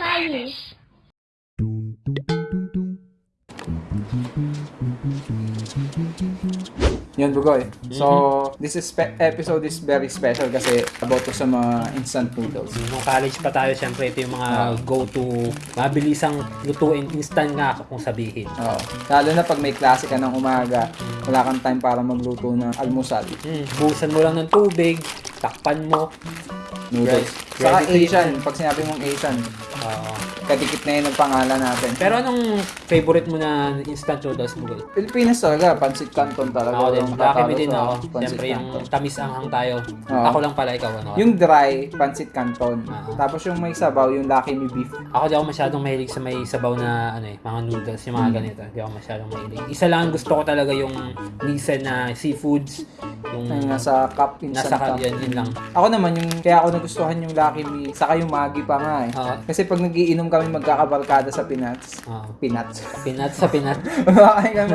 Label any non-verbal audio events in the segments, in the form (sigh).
Chinese. Yun, Bugoy. So, this is episode is very special kasi about to sa mga instant noodles. Nung college pa tayo, syempre ito yung mga go-to, mabilisang lutuin, instant nga kung sabihin. Oo. Lalo na pag may klase ka ng umaga, wala kang time para magluto ng almusal. Hmm, busan mo lang ng tubig, takpan mo. Noodles. Ready- Saka. Asian, pag sinabi mong Asian, Oo. kadikit na yun ang pangalan natin. pero anong favorite mo na instant noodles mo? Goy? Pilipinas talaga, pancit canton talaga. Ako din, tatalo me din sa ako. pancit Siyempre yung canton. tamis anghang tayo. Oo. Ako lang pala, ikaw ano? Yung dry, pancit canton. Ah. Tapos yung may sabaw, yung Lucky Me beef. Ako di ako masyadong mahilig sa may sabaw na ano eh, mga noodles, yung mga ganito. Di ako masyadong mahilig. Isa lang gusto ko talaga yung Nissan na seafoods. Yung Yung nasa cup, instant nasa cup. yan, yun lang. Ako naman, yung, kaya ako nagustuhan yung Lucky Me, saka yung Maggi pa nga eh. Oo. Kasi pag nagiinom kami magkakabarkada sa Pinas, Oo. Pinats. Pinat sa pinat. Kumakain (laughs)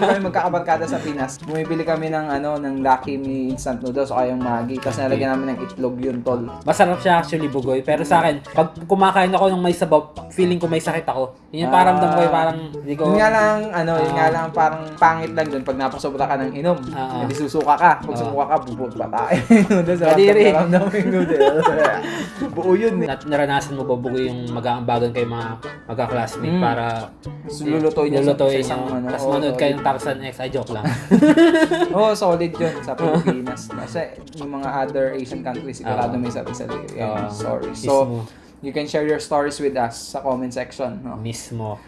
kami, magkakabarkada sa Pinas. Bumibili kami ng ano, ng Lucky Me instant noodles o yung Maggi. Tapos nalagyan namin ng itlog yun, tol. Masarap siya actually bugoy. Pero sa akin, pag kumakain ako ng may sabaw, feeling ko may sakit ako. Yun yung Ah. paramdam ko, eh, parang hindi ko... Yun nga lang, ano, yun Ah. nga lang parang pangit lang dun pag napasobra ka ng inom. Ah. Hindi susuka ka. Pag Ah. sumuka ka, bubot pa tayo. (laughs) noodles, Kadiri. yung. (laughs) Buo yun eh. Naranasan mo ba bugoy yung mag-aambagan kayo mga magka-classmate Mm. para So, lulutuin niya sa, sa isang ano. Tapos oo, manood kayo ng Tarzan X. Ay, joke lang. (laughs) Oo, solid yun sa (laughs) Pilipinas. Kasi yung mga other Asian countries, sigurado Oo. may sarili-sarili. Yeah, Oo. sorry. Mismo. So, you can share your stories with us sa comment section. No? Mismo.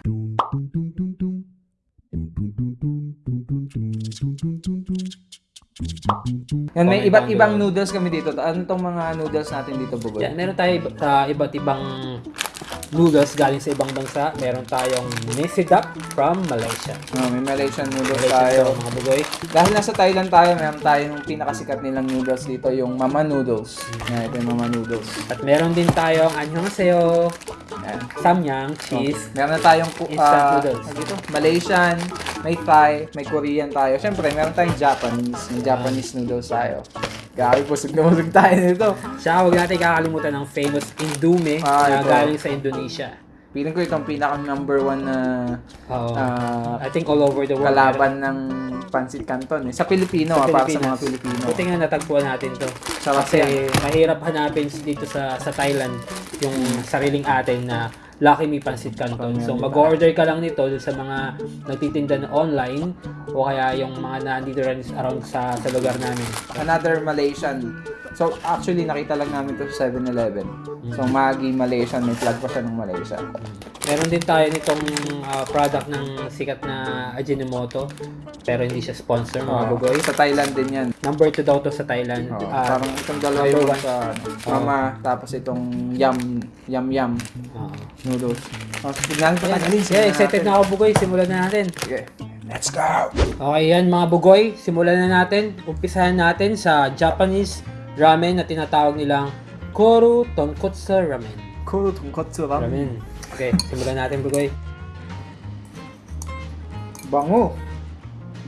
Yan, may iba't ibang noodles kami dito. Ano tong mga noodles natin dito, Bugoy? Yan, meron tayo uh, iba't ibang noodles galing sa ibang bansa. Meron tayong Nisidap from Malaysia. Oh, may Malaysian noodles Malaysia tayo. to, mga bugoy. Dahil nasa Thailand tayo, meron tayo yung pinakasikat nilang noodles dito, yung Mama Noodles. Yan, ito yung Mama Noodles. At meron din tayong Annyeonghaseyo, Yan. Samyang, cheese. Meron na tayong ku- Instant ah, noodles. dito? Malaysian, may Thai, may Korean tayo. Siyempre, meron tayong Japanese. May Japanese noodles tayo. Grabe, busog na busog tayo nito. Siya, huwag natin kakalimutan ng famous Indume Ah, na ito. galing sa Indonesia. Feeling ko itong pinaka number one na Oo. ah, I think all over the world. kalaban ng Pancit Canton. Eh. Sa Pilipino, ah, para sa mga Pilipino. Buti nga natagpuan natin to. Sarap Kasi yan. mahirap hanapin dito sa sa Thailand yung sariling atin na Lucky Me Pancit Canton. So mag-order ka lang nito sa mga nagtitinda na online o kaya yung mga nandito rin around sa sa lugar namin. Another Malaysian. So, actually, nakita lang namin to sa 7-Eleven. So, Maggi Malaysian. May flag pa siya ng Malaysia. Meron din tayo nitong ah, product ng sikat na Ajinomoto pero hindi siya sponsor mga Ah, bugoy. Sa Thailand din yan. Number 2 daw to sa Thailand. Oh, Ah, parang itong dalawa number yung one. sa mama, tapos itong yum, yum yum ah. noodles. Oh, tignan ko Ayan, tagalin. yeah, excited na ako bugoy. Simulan na natin. Sige. Let's go! Okay yan mga bugoy, simulan na natin. Umpisahan natin sa Japanese ramen na tinatawag nilang Koru Tonkotsu Ramen. Kuro tonkotsu Ramen. Okay, simulan natin bugoy. Bango.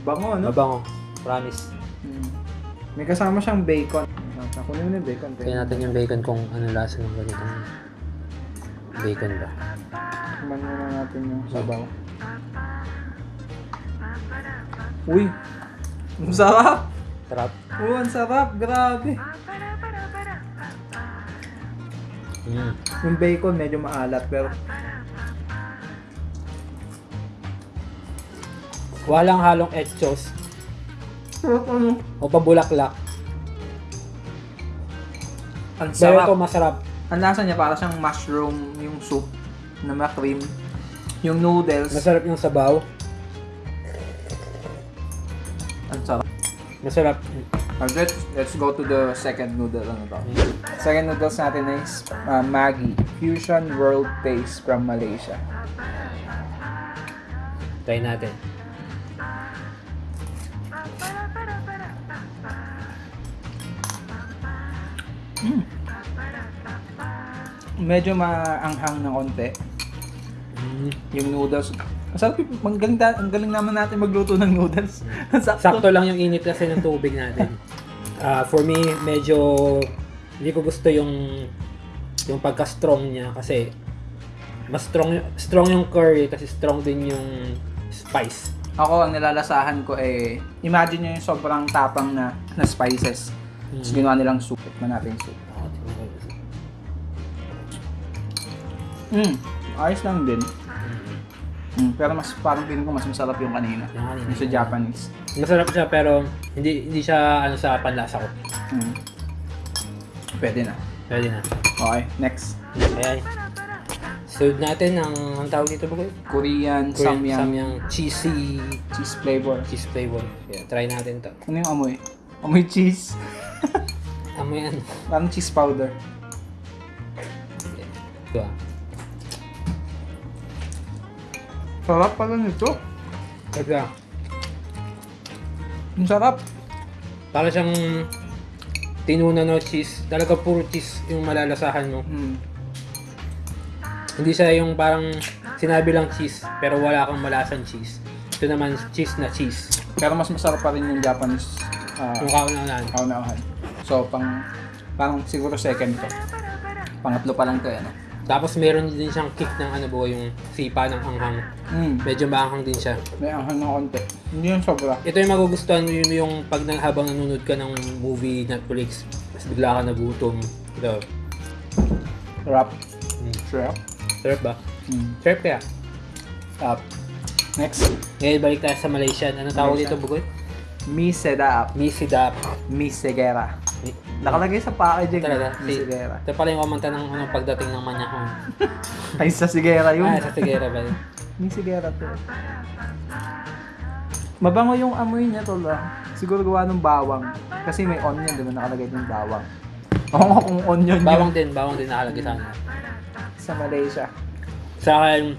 Bango, no? Mabango. Promise. Hmm. May kasama siyang bacon. Ah, Kunin mo na yung bacon. Tingnan natin yung bacon kung ano lasa ng ganitong bacon ba. Tikman muna natin yung sabaw. Uy! Ang sarap! Sarap. Oo, ang sarap! Grabe! Mm. Yung bacon medyo maalat pero Walang halong etchos sarap ano? o pabulaklak. Ang Pero ito sarap. masarap. Ang lasa niya para siyang mushroom yung soup na ma-cream. Yung noodles. Masarap yung sabaw. Ang sarap. Masarap. Uh, let's, let's go to the second noodle. Ano to? Second noodles natin is uh, Maggi. Fusion World Taste from Malaysia. Try natin. Medyo maanghang na konti. Mm. Yung noodles. Masarap yung, ang galing, ang galing naman natin magluto ng noodles. Sakto. Sakto lang yung init kasi ng tubig natin. (laughs) Ah, for me, medyo hindi ko gusto yung yung pagka-strong niya kasi mas strong, strong yung curry kasi strong din yung spice. Ako, ang nilalasahan ko eh, imagine nyo yung sobrang tapang na, na spices. Tapos ginawa nilang soup. Tikman natin yung soup. Mm, ayos lang din. Mm, pero mas parang feeling ko mas masarap yung kanina. Yung kanina. Yung sa Japanese. Masarap siya pero hindi hindi siya ano sa panlasa ko. Mm. Pwede na. Pwede na. Okay, next. Ayan. Sunod natin ang ang tawag dito ba ko? Korean, Korean samyang, samyang cheesy cheese flavor. cheese flavor. Yeah, try natin to. Ano yung amoy? Amoy cheese. (laughs) Amoy ano? Parang cheese powder. Ito ah. Sarap pala nito. Ito ah. Ang sarap. Para siyang tinuna no cheese. Talaga puro cheese yung malalasahan mo. Mm. Hindi siya yung parang sinabi lang cheese pero wala kang malasang cheese. Ito naman cheese na cheese. Pero mas masarap pa rin yung Japanese uh, Yung kauna-unahan. kaunahan. So, pang, parang siguro second to. Pangatlo pa lang to, ano? Tapos meron din siyang kick ng ano ba yung sipa ng anghang. Mm. Medyo maanghang din siya. May anghang ng konti. Hindi yung sobra. Ito yung magugustuhan mo yung, yung pag nang habang nanonood ka ng movie Netflix, tapos bigla ka nagutom. Ito. Sarap. Mm. Sarap. Sarap ba? Mm. Sarap kaya. Sarap. Next. Ngayon balik tayo sa Malaysian. Ano tawag Malaysian. dito, Bugoy? Mi Sedap. Misidap. Mi Segera. Nakalagay sa packaging. Talaga? Mi Si, Segera. ito pala yung kumanta ng ano, pagdating ng manyakon. (laughs) Ay, sa Segera yun. Ah, sa Tigera ba? yun? Mi Segera to. Mabango yung amoy niya tol ah. Siguro gawa ng bawang. Kasi may onion, di ba nakalagay yung bawang. (laughs) Oo nga kung onion Bawang din, bawang din nakalagay sa ano. sa Malaysia. Sa akin,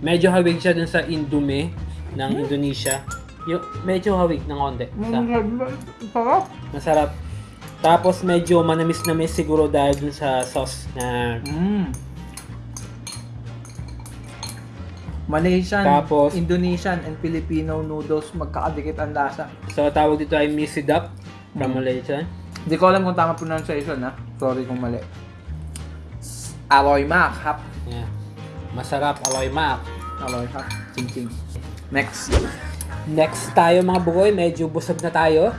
medyo hawig siya dun sa Indume ng Indonesia. Yung, medyo hawig ng konti. Sa, Sarap. masarap. Tapos medyo manamis-namis siguro dahil dun sa sauce na Mm. Malaysian, Tapos- Indonesian, and Filipino noodles magkakadikit ang lasa. so tawag dito ay misidap from Mm. Malaysia. Hindi ko alam kung tama pronunciation ha. Sorry kung mali. Aloy mak, hap. Yeah. Masarap, aloy mak. Aloy hap. Ching ching. Next. Next tayo mga bugoy, medyo busog na tayo.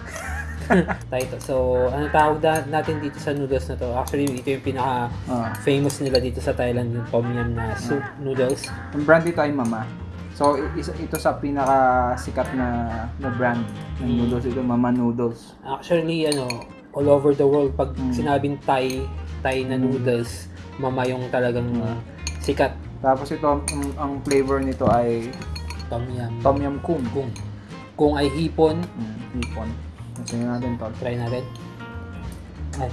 (laughs) tayo. So, ano tawag na, natin dito sa noodles na to? Actually, ito yung pinaka Ah. famous nila dito sa Thailand, yung tom yum na soup noodles. Ang brand dito ay Mama. So, ito sa pinaka sikat na, na brand ng Mm. noodles ito, Mama Noodles. Actually, ano, all over the world, pag Mm. sinabing Thai, Thai na Mm. noodles, mama yung talagang Mm. sikat. Tapos ito, ang, ang flavor nito ay Tom yum. Tom Yum Kung. Kung, kung ay hipon, Mm, hipon. Kasi natin to. try natin. Ay.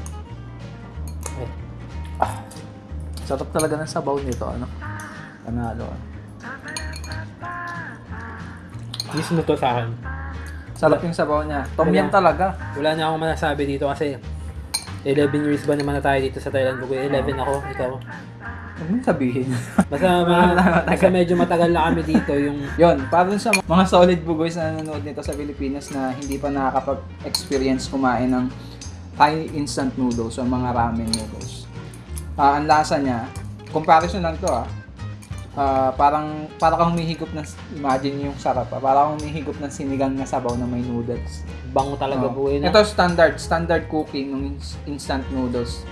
Ay. Sarap talaga ng sabaw nito, ano? Panalo. Mismo to sa akin. Sarap yung sabaw niya. Tom Yum talaga. Wala na akong masasabi dito kasi 11 years ba naman na tayo dito sa Thailand? Bugoy, 11 ako, ikaw. Huwag mong sabihin. (laughs) Basta, basta medyo matagal na kami dito yung Yon, para sa mga solid bugoys na nanonood nito sa Pilipinas na hindi pa nakakapag-experience kumain ng Thai instant noodles o mga ramen noodles. Ah, ang lasa niya, comparison lang to ah. Ah, parang para kang humihigop ng imagine yung sarap ah. Para kang humihigop ng sinigang na sabaw na may noodles. bango talaga Oh. bugoy na. Ito standard, standard cooking ng ins- instant noodles.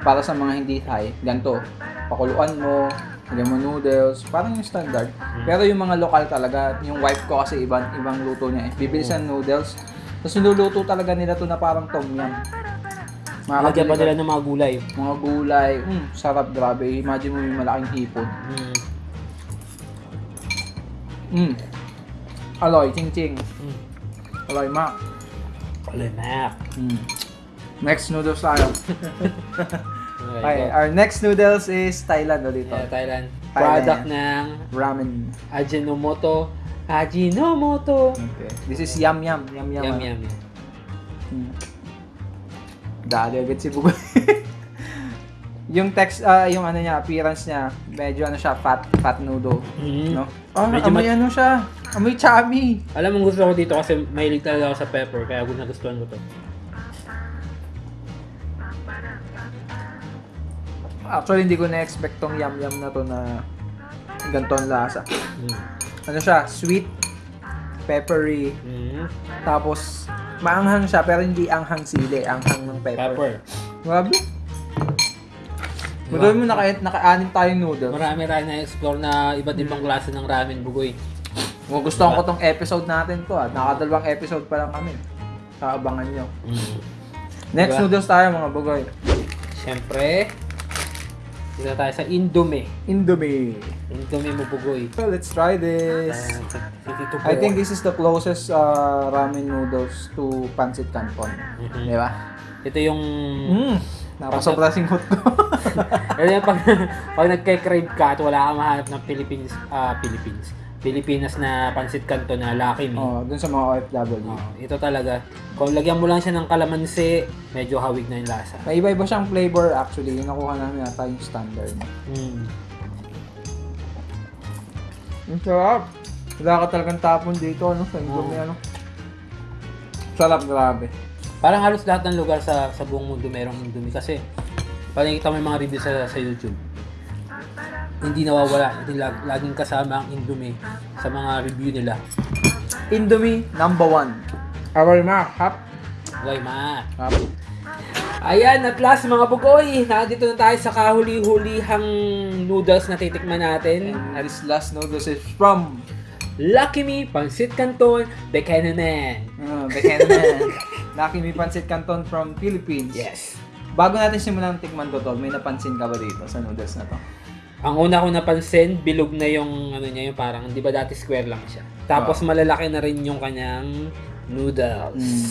Para sa mga hindi Thai, ganito. Pakuluan mo, lagyan mo noodles, parang yung standard. Pero yung mga lokal talaga, yung wife ko kasi ibang ibang luto niya eh. Bibili siya ng noodles, tapos niluluto talaga nila to na parang tom yum. Lagyan pa nila ng mga gulay. mga gulay, mm, sarap grabe. Imagine mo yung malaking hipon. Mm. Mm. Aloy, ching ching. Mm. Aloy, mak. Lemak. Mm. Next noodles tayo. (laughs) Okay, our next noodles is Thailand ulit. Yeah, Thailand. Thailand. Product ng Ramen. Ajinomoto. Ajinomoto. Okay. This is yum yum. Yum yum. Yum, ano. yum, yum. Hmm. Dali agad si Bugoy. (laughs) yung text, ah, yung ano niya, appearance niya, medyo ano siya, fat, fat noodle. Mm. No? Oh, Medyo amoy ano siya. Amoy chami. Alam mo gusto ko dito kasi mahilig talaga ako sa pepper kaya gusto nagustuhan ko to. Actually, hindi ko na-expect tong yum-yum na to na ganito ang lasa. Mm. Ano siya? Sweet, peppery, Mm. tapos maanghang siya pero hindi anghang sili, anghang ng pepper. Pepper. Grabe. Diba? Magawin mo naka, naka-anim tayong noodles. Marami rin na-explore na iba't ibang klase ng ramen bugoy. Kung gusto ko tong episode natin to ah. Nakadalawang episode pa lang kami. Kaabangan nyo. Mm. Next Diba? noodles tayo mga bugoy. Siyempre, dito tayo sa Indomie. Indomie. Indomie mo bugoy. So let's try this. Uh, I think this is the closest uh, ramen noodles to pancit canton. Mhm. Di ba? Ito yung... Mm. Napasobra singhot (laughs) ko. Ito yung pag, pag nagka-crave ka at wala kang mahanap ng Philippines, ah Philippines, Pilipinas na pansit kanto na Lucky Me. oh, dun sa mga OFW. Oh, ito talaga. Kung lagyan mo lang siya ng kalamansi, medyo hawig na yung lasa. May iba-iba siyang flavor actually. Yung nakuha namin yata yung standard. Mm. Ang sarap. Wala ka talagang tapon dito, ano, sa Indomie, ano. Sarap, grabe. Parang halos lahat ng lugar sa sa buong mundo merong Indomie kasi parang kita mo yung mga review sa, sa YouTube. Hindi nawawala, lag, laging kasama ang Indomie sa mga review nila. Indomie, number one. Aral ma, hap. Okay, ma. Hap. Ayan, at last mga bugoy, nandito na tayo sa kahuli-hulihang noodles na titikman natin. And this last noodles is from Lucky Me, Pansit Canton, Bekananan. uh, Bekananan. (laughs) Lucky Me Pancit Canton from Philippines. Yes. Bago natin simulan tikman to, tol, may napansin ka ba dito sa noodles na to? Ang una ko napansin, bilog na yung ano niya, yung parang, di ba dati square lang siya. Tapos malalaki na rin yung kanyang noodles. Mm.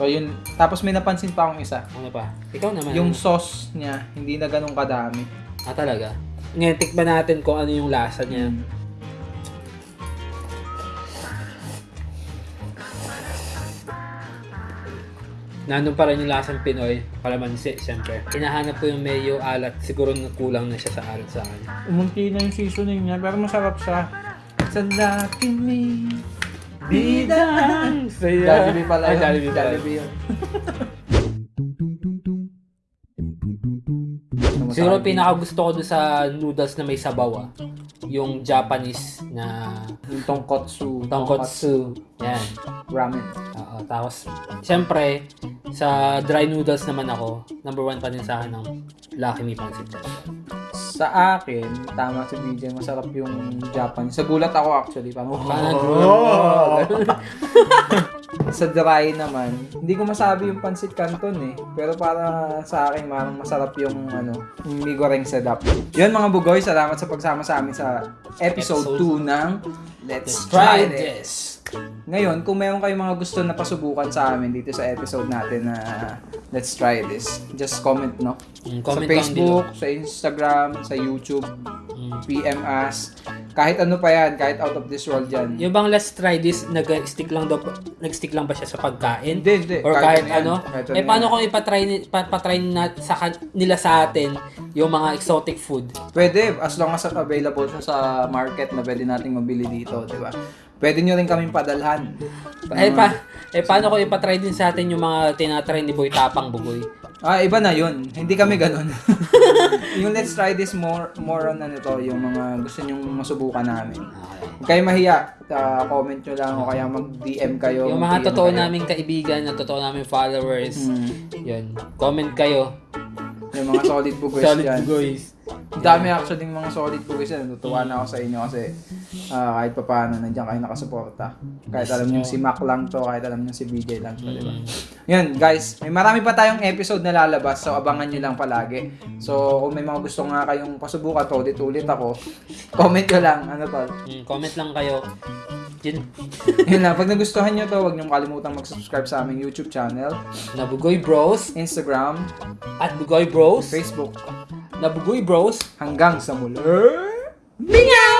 So yun, tapos may napansin pa akong isa. Ano pa? Ikaw naman. Yung sauce niya, hindi na ganun kadami. Ah, talaga? Ngayon, tikman natin kung ano yung lasa niya. Mm. Nandun pa rin yung lasang Pinoy, kalamansi, siyempre. Hinahanap ko yung medyo alat. Siguro kulang na siya sa alat sa akin. Umunti na yung seasoning niya, pero masarap siya. Sa Lucky Me. Bidang! Jollibee pala Ay, yun. Jollibee pala. Jollibee yun. Siguro pinaka gusto ko dun sa noodles na may sabaw ah. Yung Japanese na Yung tonkotsu. tonkotsu. Yan. Ramen. Oo, tapos, siyempre, sa dry noodles naman ako, number one pa din sa akin ng Lucky Me Pancit. Sa akin, tama si BJ, masarap yung Japanese. Sa gulat ako actually. Parang, Oh! (laughs) (laughs) sa dry naman, hindi ko masabi yung pancit canton eh. Pero para sa akin, parang masarap yung ano, yung mi goreng sedap. Yun mga bugoy, salamat sa pagsama sa amin sa episode Episode 2 ng Let's try This. Ngayon, kung meron kayong mga gusto na pasubukan sa amin dito sa episode natin na Let's Try This, just comment, no? Mm, sa comment lang Facebook, sa Instagram, sa YouTube, Mm. PM us. Kahit ano pa yan, kahit out of this world yan. Yung bang let's try this, nag-stick lang daw, nag-stick lang ba siya sa pagkain? Hindi, hindi. Or kahit, yan. ano? Kahit eh, paano yan. kung ipatry, patry na, sa, nila sa atin yung mga exotic food? Pwede, as long as available siya sa market na pwede nating mabili dito, di ba? Pwede nyo rin kaming padalhan. Eh, pa, eh, paano kung ipatry din sa atin yung mga tinatry ni Boy Tapang Bugoy? Ah, iba na yun. Hindi kami ganun. (laughs) yung let's try this more more on ano to, yung mga gusto nyong masubukan namin. Huwag kayo mahiya. Ah, comment nyo lang o kaya mag-DM kayo. Yung mga totoo kayo. naming kaibigan, na totoo naming followers, Hmm. yun, comment kayo. Yung mga solid bugoys Solid dyan. Bugoys. Ang dami actually ng mga solid bugoys yan. Natutuwa na ako sa inyo kasi ah, kahit pa paano nandiyan kayo nakasuporta. Kahit alam nyo si Mac lang to, kahit alam nyo si BJ lang to, di ba? Yan, guys. May marami pa tayong episode na lalabas, so abangan nyo lang palagi. So, kung may mga gusto nga kayong pasubukan to, ulit-ulit ako, comment nyo lang. Ano to? Mm, comment lang kayo. Yun, (laughs) Yun lang. Pag nagustuhan nyo to, huwag nyo kalimutang mag-subscribe sa aming YouTube channel, na Bugoy Bros Instagram, at Bugoy Bros. Facebook. Na Bros. Hanggang sa muli. Bingaw!